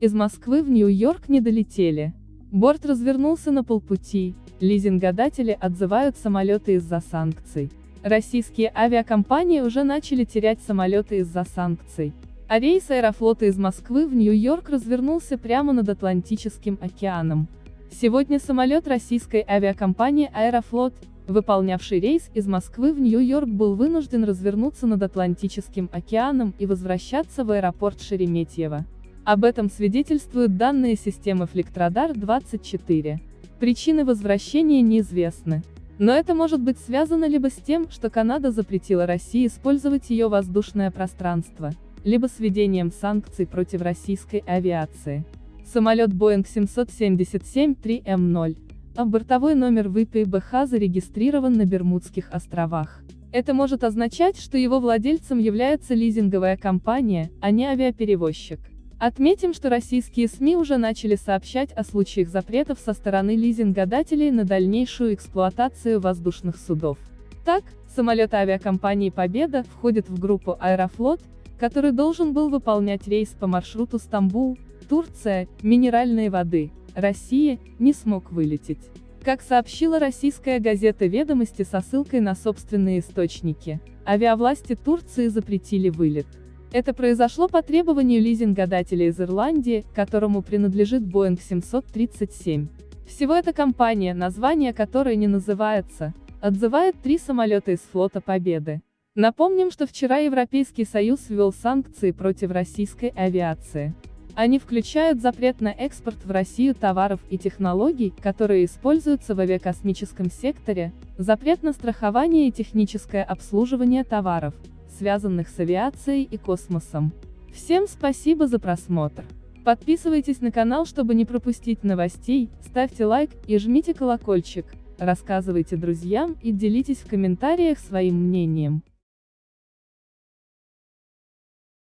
из Москвы в Нью-Йорк не долетели. Борт развернулся на полпути, лизингодатели отзывают самолеты из-за санкций. Российские авиакомпании уже начали терять самолеты из-за санкций. А рейс аэрофлота из Москвы в Нью-Йорк развернулся прямо над Атлантическим океаном. Сегодня самолет российской авиакомпании «Аэрофлот», выполнявший рейс из Москвы в Нью-Йорк был вынужден развернуться над Атлантическим океаном и возвращаться в аэропорт Шереметьево. Об этом свидетельствуют данные системы Фликтрадар-24. Причины возвращения неизвестны. Но это может быть связано либо с тем, что Канада запретила России использовать ее воздушное пространство, либо с введением санкций против российской авиации. Самолет Boeing 777-3M0, а бортовой номер ВПБХ зарегистрирован на Бермудских островах. Это может означать, что его владельцем является лизинговая компания, а не авиаперевозчик. Отметим, что российские СМИ уже начали сообщать о случаях запретов со стороны лизингодателей на дальнейшую эксплуатацию воздушных судов. Так, самолет авиакомпании «Победа» входит в группу «Аэрофлот», который должен был выполнять рейс по маршруту Стамбул, Турция, минеральные воды, Россия, не смог вылететь. Как сообщила российская газета «Ведомости» со ссылкой на собственные источники, авиавласти Турции запретили вылет. Это произошло по требованию лизингодателя из Ирландии, которому принадлежит Boeing 737. Всего эта компания, название которой не называется, отзывает три самолета из флота Победы. Напомним, что вчера Европейский Союз ввел санкции против российской авиации. Они включают запрет на экспорт в Россию товаров и технологий, которые используются в авиакосмическом секторе, запрет на страхование и техническое обслуживание товаров, связанных с авиацией и космосом. Всем спасибо за просмотр. Подписывайтесь на канал, чтобы не пропустить новостей, ставьте лайк и жмите колокольчик, рассказывайте друзьям и делитесь в комментариях своим мнением.